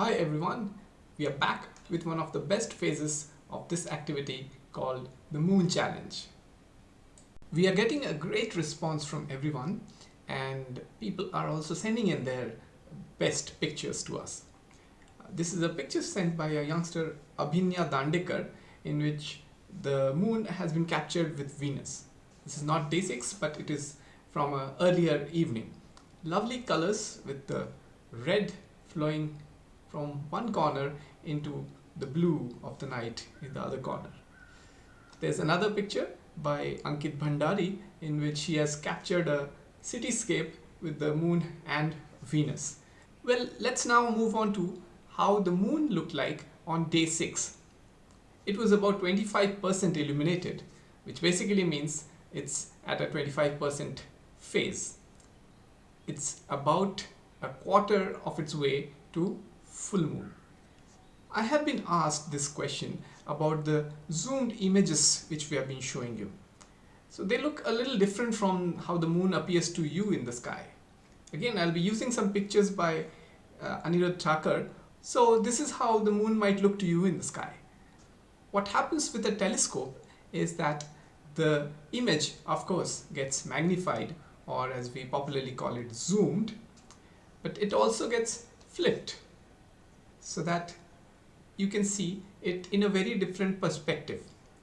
Hi everyone, we are back with one of the best phases of this activity called the Moon Challenge. We are getting a great response from everyone and people are also sending in their best pictures to us. This is a picture sent by a youngster Abhinya Dandekar in which the moon has been captured with Venus. This is not day 6 but it is from an earlier evening. Lovely colors with the red flowing from one corner into the blue of the night in the other corner. There's another picture by Ankit Bhandari in which he has captured a cityscape with the moon and Venus. Well, let's now move on to how the moon looked like on day 6. It was about 25% illuminated, which basically means it's at a 25% phase. It's about a quarter of its way to full moon. I have been asked this question about the zoomed images which we have been showing you. So they look a little different from how the moon appears to you in the sky. Again, I'll be using some pictures by uh, Anirudh Thakur. So this is how the moon might look to you in the sky. What happens with a telescope is that the image, of course, gets magnified or as we popularly call it, zoomed, but it also gets flipped so that you can see it in a very different perspective.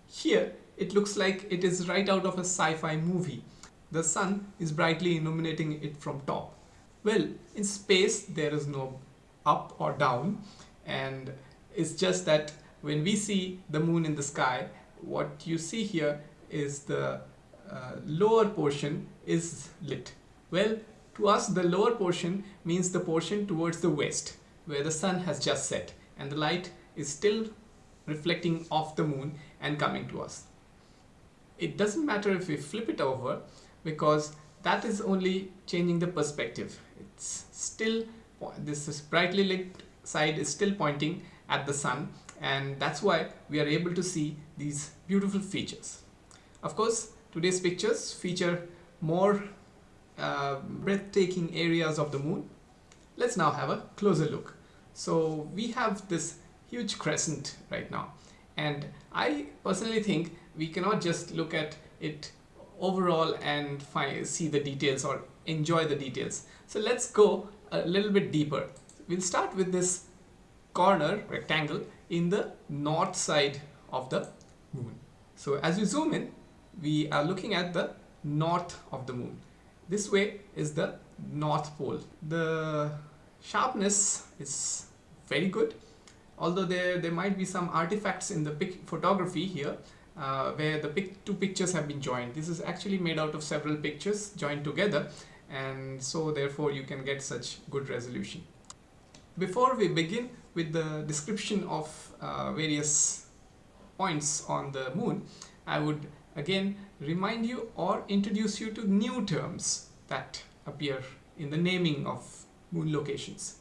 Here it looks like it is right out of a sci-fi movie. The sun is brightly illuminating it from top. Well, in space there is no up or down and it's just that when we see the moon in the sky, what you see here is the uh, lower portion is lit. Well, to us the lower portion means the portion towards the west where the sun has just set and the light is still reflecting off the moon and coming to us. It doesn't matter if we flip it over because that is only changing the perspective. It's still, this is brightly lit side is still pointing at the sun and that's why we are able to see these beautiful features. Of course, today's pictures feature more uh, breathtaking areas of the moon. Let's now have a closer look. So we have this huge crescent right now and I personally think we cannot just look at it overall and find, see the details or enjoy the details. So let's go a little bit deeper. We'll start with this corner rectangle in the north side of the moon. So as we zoom in, we are looking at the north of the moon. This way is the north pole. The sharpness is very good. Although there there might be some artifacts in the pic photography here uh, where the pic two pictures have been joined. This is actually made out of several pictures joined together and so therefore you can get such good resolution. Before we begin with the description of uh, various points on the moon I would again remind you or introduce you to new terms that appear in the naming of moon locations.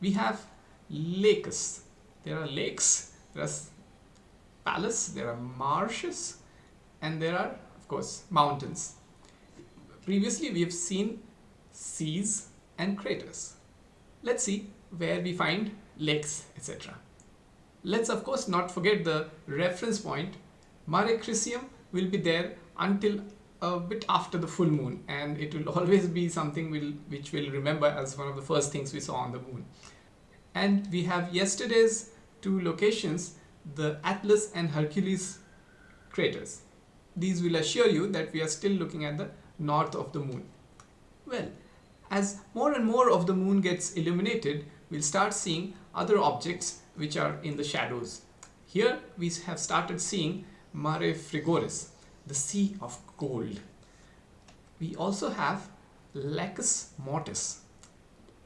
We have lakes. There are lakes, there are palace, there are marshes, and there are, of course, mountains. Previously, we have seen seas and craters. Let's see where we find lakes, etc. Let's, of course, not forget the reference point. Mare Crisium will be there until a bit after the full moon and it will always be something we'll, which we'll remember as one of the first things we saw on the moon and we have yesterday's two locations the Atlas and Hercules craters. These will assure you that we are still looking at the north of the moon. Well, as more and more of the moon gets illuminated, we'll start seeing other objects which are in the shadows. Here we have started seeing Mare Frigoris, the sea of gold. We also have Lacus Mortis.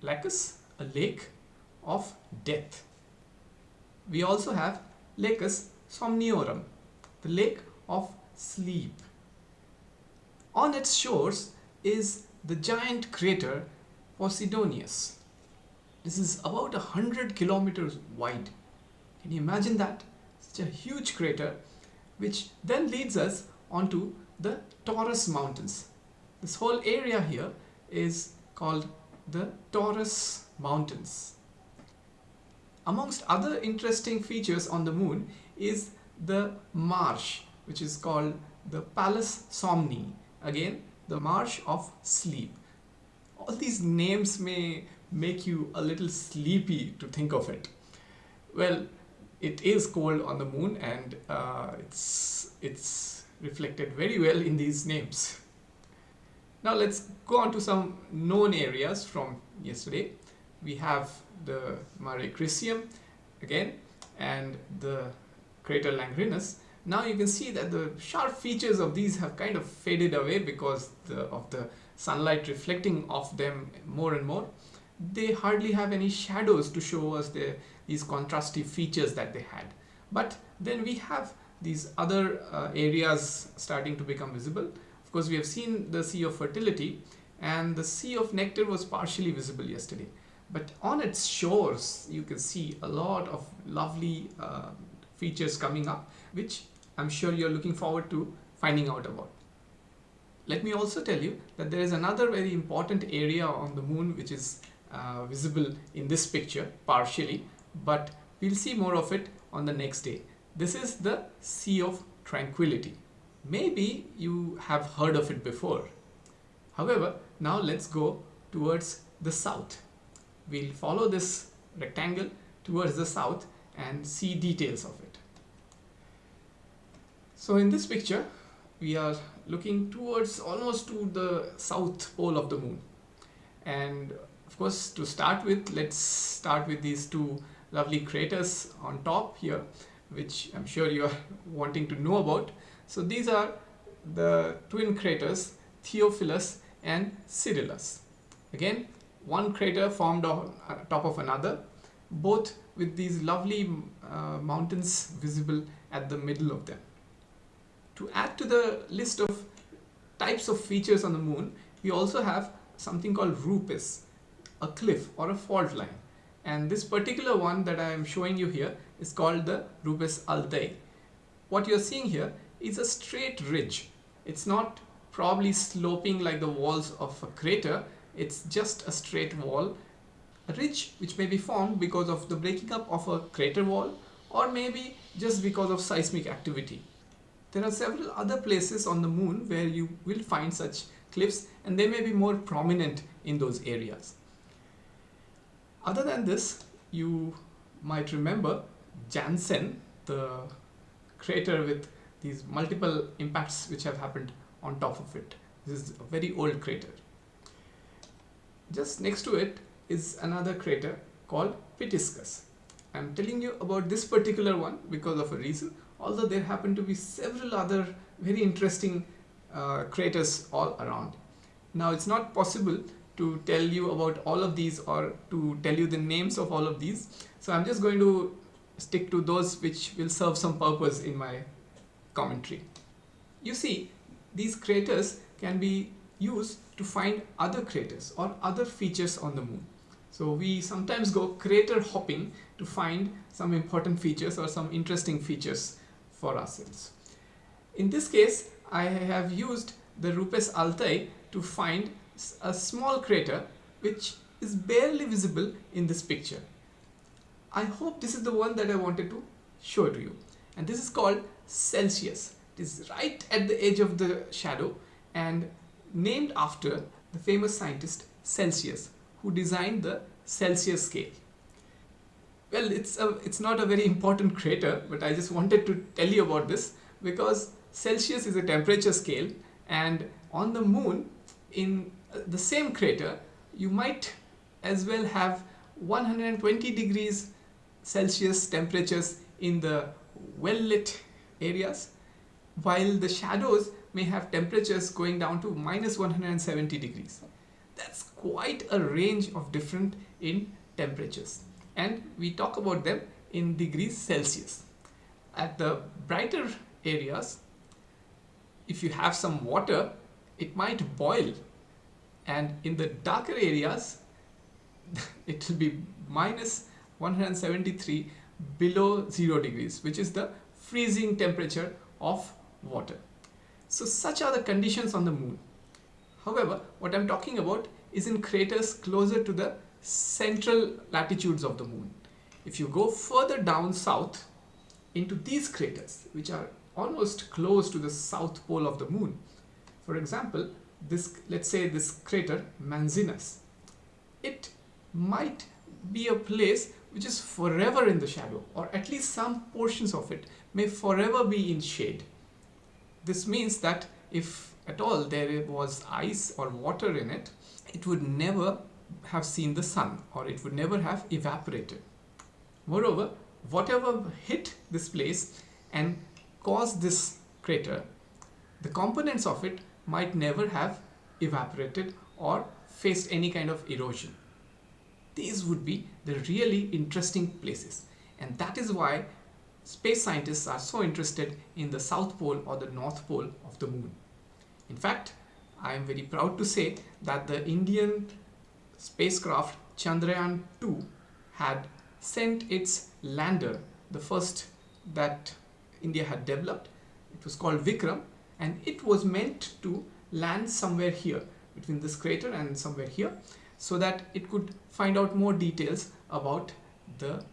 Lacus, a lake of death. We also have Lacus Somniorum, the lake of sleep. On its shores is the giant crater Posidonius. This is about a hundred kilometers wide. Can you imagine that? Such a huge crater which then leads us onto the Taurus Mountains. This whole area here is called the Taurus Mountains. Amongst other interesting features on the moon is the marsh which is called the Palus Somni. Again the marsh of sleep. All these names may make you a little sleepy to think of it. Well it is cold on the moon and uh, it's it's reflected very well in these names. Now let's go on to some known areas from yesterday. We have the Mare Crisium again and the crater Langrenus. Now you can see that the sharp features of these have kind of faded away because the, of the sunlight reflecting off them more and more. They hardly have any shadows to show us the, these contrastive features that they had. But then we have these other uh, areas starting to become visible. Of course, we have seen the Sea of Fertility and the Sea of Nectar was partially visible yesterday but on its shores you can see a lot of lovely uh, features coming up which I'm sure you're looking forward to finding out about. Let me also tell you that there is another very important area on the moon which is uh, visible in this picture partially but we'll see more of it on the next day. This is the Sea of Tranquility. Maybe you have heard of it before. However, now let's go towards the south we'll follow this rectangle towards the south and see details of it. So in this picture, we are looking towards almost to the south pole of the moon. And of course, to start with, let's start with these two lovely craters on top here, which I'm sure you are wanting to know about. So these are the twin craters Theophilus and Cyrillus. Again, one crater formed on top of another both with these lovely uh, mountains visible at the middle of them. To add to the list of types of features on the moon, we also have something called rupes, a cliff or a fault line. And this particular one that I am showing you here is called the rupes altai. What you're seeing here is a straight ridge. It's not probably sloping like the walls of a crater, it's just a straight wall a ridge which may be formed because of the breaking up of a crater wall or maybe just because of seismic activity. There are several other places on the moon where you will find such cliffs and they may be more prominent in those areas. Other than this, you might remember Janssen, the crater with these multiple impacts which have happened on top of it. This is a very old crater. Just next to it is another crater called Pitiscus. I'm telling you about this particular one because of a reason, although there happen to be several other very interesting uh, craters all around. Now it's not possible to tell you about all of these or to tell you the names of all of these. So I'm just going to stick to those which will serve some purpose in my commentary. You see, these craters can be used to find other craters or other features on the moon. So we sometimes go crater hopping to find some important features or some interesting features for ourselves. In this case, I have used the Rupes Altai to find a small crater which is barely visible in this picture. I hope this is the one that I wanted to show to you. And this is called Celsius. It is right at the edge of the shadow and named after the famous scientist Celsius who designed the Celsius scale. Well, it's, a, it's not a very important crater, but I just wanted to tell you about this because Celsius is a temperature scale and on the moon in uh, the same crater you might as well have 120 degrees Celsius temperatures in the well lit areas while the shadows may have temperatures going down to minus 170 degrees. That's quite a range of different in temperatures and we talk about them in degrees Celsius. At the brighter areas, if you have some water, it might boil and in the darker areas, it will be minus 173 below 0 degrees, which is the freezing temperature of water. So such are the conditions on the moon. However, what I'm talking about is in craters closer to the central latitudes of the moon. if you go further down south into these craters which are almost close to the south pole of the moon for example this let's say this crater Manzinus it might be a place which is forever in the shadow or at least some portions of it may forever be in shade this means that if at all there was ice or water in it it would never have seen the sun or it would never have evaporated moreover whatever hit this place and caused this crater the components of it might never have evaporated or faced any kind of erosion. These would be the really interesting places and that is why space scientists are so interested in the south pole or the north pole of the moon. In fact, I am very proud to say that the Indian spacecraft Chandrayaan 2 had sent its lander, the first that India had developed. It was called Vikram and it was meant to land somewhere here between this crater and somewhere here so that it could find out more details about the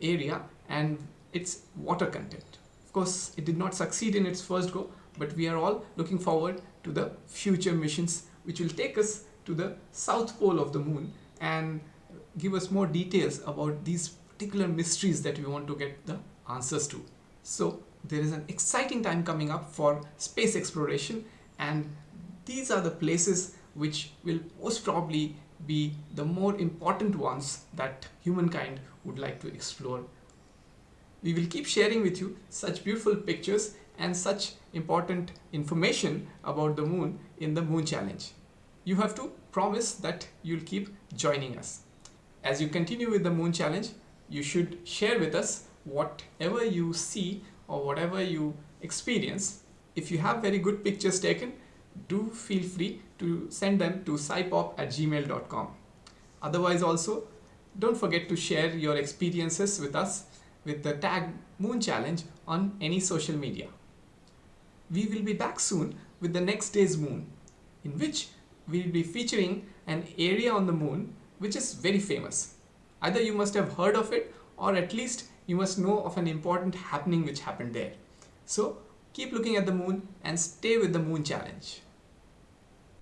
area and its water content. Of course, it did not succeed in its first go, but we are all looking forward to the future missions which will take us to the south pole of the moon and give us more details about these particular mysteries that we want to get the answers to. So there is an exciting time coming up for space exploration and these are the places which will most probably be the more important ones that humankind would like to explore. We will keep sharing with you such beautiful pictures and such important information about the moon in the moon challenge. You have to promise that you'll keep joining us. As you continue with the moon challenge, you should share with us whatever you see or whatever you experience. If you have very good pictures taken, do feel free to send them to scipop at gmail.com. Otherwise also, don't forget to share your experiences with us with the tag Moon Challenge on any social media. We will be back soon with the next day's moon, in which we will be featuring an area on the moon which is very famous. Either you must have heard of it or at least you must know of an important happening which happened there. So keep looking at the moon and stay with the moon challenge.